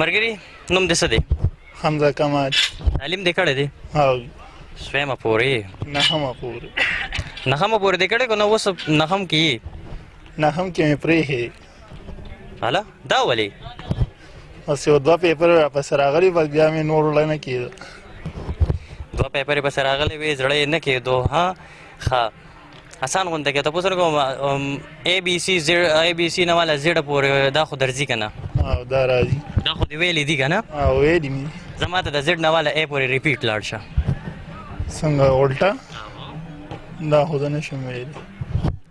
مرګري نوم دې څه دی حمزه کمال تعلیم دې کړی دی او سویمه پورې نهمه پورې نهمه پورې دې کړی که نه اوس نهم کې نهم کې مې پرې هې هلا دا ولې اوس یو دوه پیپر را پسې راغلي بس بیا مې نور وړه نه کېده دوه پیپر یې پسې راغلی وې زړه یې نه کېدو ها ښه اسان غونډه کې تاسو کوم اي بي سي زیډ اي بي سي نه والا زیډ پورې دا خو درځي کنه او دا راځي دا خو دی ویلې دي کنه او ویلې مي زما ته د زیډ نه والا اي پورې ریپیټ لاړ شه څنګه الټا دا خو نه شم ویلې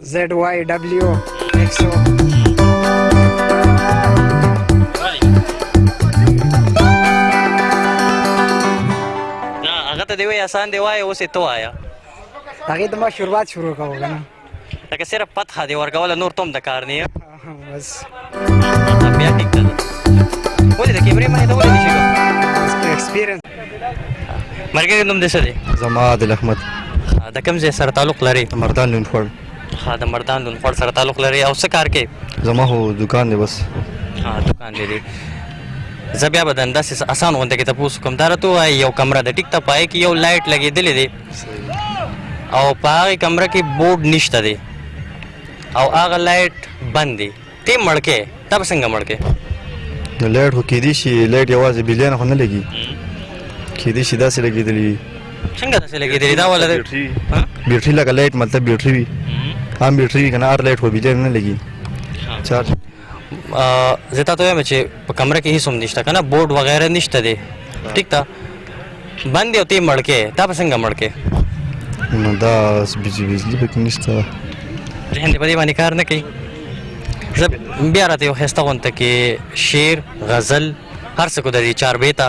ZYW هغه ته دی وای آسان دی وای اوس ته وایا هغه د ما شروعات شروع کاوه کنه لکه صرف پتخه دی ورکول نور تم د کار نه مرګري نوم دې څه دی زما د احمد د کوم ځای سره تعلق لري مردان لون خور ها د مردان لون خور سره تعلق لري او څه کار کوي زما هو دکان دی بس ها دکان دی دی زه بیا به د انداسې اسان غونډه کې تاسو کوم دا راته وایي یو کمره د ټیک ته پای کې یو لایټ لګېدلې دی او په هغه کمره کې بورډ نشته دی او هغه لایټ بند دی ته مړ کې تا به څنګه مړ کې نو لایټ خو کېدی شي لایټ یوازې بلیان خو نه لګي کېدی شي داسې لګېدلی وي څنګه داسې لګېدلی دا ولا بیټري لکه لایټ مطلب بیټري وي هم بیټري وي که نه هر لایټ خو بلیان نه لګي چارج زه تاسو ته وایم چې په کمره کې هیڅ هم نشته کنه بورډ وغیره نشته دی ټیک تا باندې او تی مړکه تا په څنګه مړکه نو دا بجلی بجلی پکې نشته ذهن دې په دې باندې کار نه کوي زه بیا راته یو خسته غونته کې شعر غزل هر څه کو د دې چار بیتا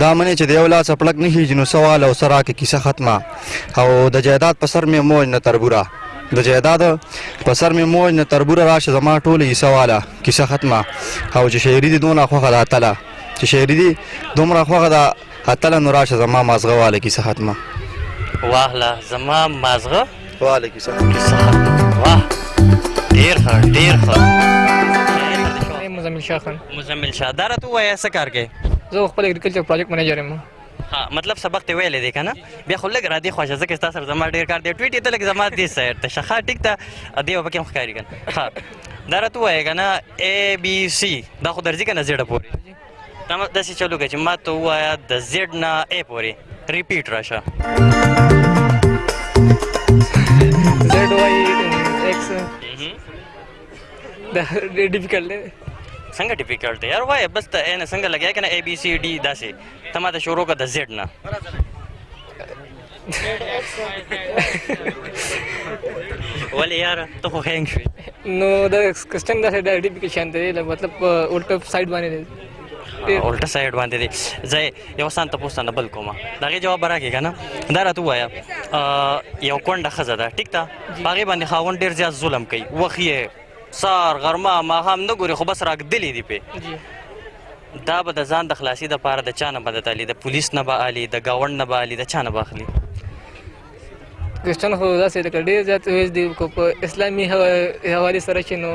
دا منې چې د یو لاس پړک نه هیج نو سوال او سرا کې کیسه ختمه او د جیداد په سر مې موج نه تربوره د جیداد په سر مې موج نه تربوره راشه زما ټوله یې سواله کیسه ختمه او چې شاعري دې دونه خوښه ده اتله چې شاعري دې دومره خوښه ده اتله نو راشه زما مازغه واله کیسه ختمه واهله زما مازغه وعلیکم سلام واه ډیر ښه ډیر ښه مزمل شاه خان مزمل شاه دا راته وایه څه کار کوي زه خپل اګریکلچر پروجیکټ منیجر یم ها مطلب سبق ته ویلې دی کنه بیا خو لګ را دی خوښه ځکه تاسو سره زما ډیر کار دی ټویټ ته لګ زما دی سیر ته شخه ټیک ته دی په کوم ښکاری کنه ها دا راته وایې کنه اے بی سی دا خو درځي کنه زیړه پوری تم داسې چلو کې چې ما ته وایا د زیډ نه ای پورې ریپیټ راشه زیډ وای ایکس دا ډېر ډیفیکلټ دی څنګه ډیفیکلټ دی یار وای بس ته نه څنګه لګیا کنه ای بی سی ډی داسې ته ما ته شروع کړه د زیډ نه ولې یاره ته خو هینګ شوې نو دا کسټم داسې د ډي پي کې شان دی مطلب الټا سایډ باندې دی الټا سایډ باندې دی زه یو سان ته پوښتنه بل کوم دا غي جواب راکې کنه دا راته وایا یو کونډه خزه ده ټیک ته باغې باندې خاون ډیر زیات ظلم کوي وخی سار غرمه ماښام نه ګوري خو بس راګدلې دي په جی دا به د ځان د خلاصي د پاره د چانه مدد علي د پولیس نه به علي د گاوند نه به علي د چانه به اخلي کرسچن خو داسې لکه ډېر زیات ویز دي کو په اسلامي حواله سره چې نو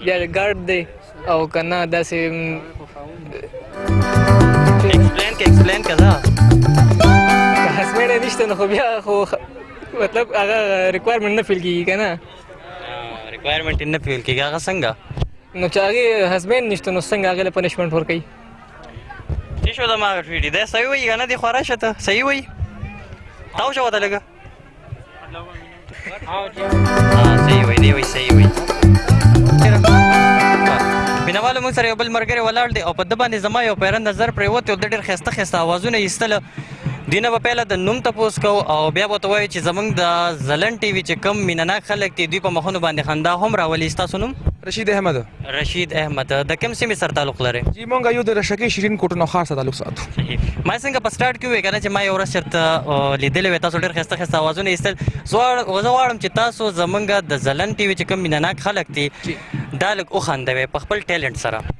بیا ګارد دی او کنه داسې ایکسپلین کې ایکسپلین کړه هسمنه نشته نو خو بیا خو مطلب هغه ریکوایرمنت نه فیل کیږي کنه ریکوایرمنټ نه پیول کیږي هغه څنګه نو چې هغه حسبین نشته نو څنګه هغه له پنیشمنت ور کوي چې شو دا ما ویډي دا صحیح وایي کنه دی خورا شته صحیح وایي تاو شو دا لګه ها صحیح وایي دی وایي صحیح وایي مینوالو موږ سره یو بل مرګره ولاړ دی او په د باندې زما یو پیرند نظر پریوت او د ډیر خسته خسته اوازونه ایستل دینه به پهله د نوم تپوس کو او بیا به ته وایو چې زمونږ د زلن ټي وي چې کم مینناک خلک دي دوی په مخونو باندې خندا هم راولي ستاسو نوم رشید احمد رشید احمد د کوم سیمې سره تعلق لري جی مونږ یو د رشکې شیرین کوټ نو خاص تعلق ساتو ما څنګه په سٹارټ کې وې کنه چې ما یو ورځ چرته لیدلې وې تاسو ډېر خسته خسته اوازونه ایستل زوړ غواړم چې تاسو زمونږ د زلن ټي وي چې کم مینناک خلک دي دا لګ او خندوي په خپل ټیلنټ سره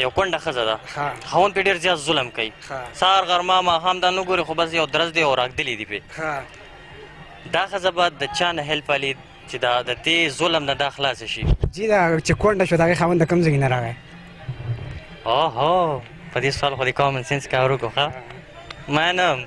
یو کونډه ښځه ده خاوند پرې ډېر زیات ظلم کوي سهار غرمه ماښام دا نه ګوري خو بس یو درز دی او راږدلي دي پرې دا ښځه به د چا نه هیلپ علي چې دا د دې ظلم نه دا خلاصه شي جی دا چې کونډه شو د هغې خاوند د کوم ځای نه راغی اوهو په دې سوال خو دې کامن سینس کار وکړو ښه منم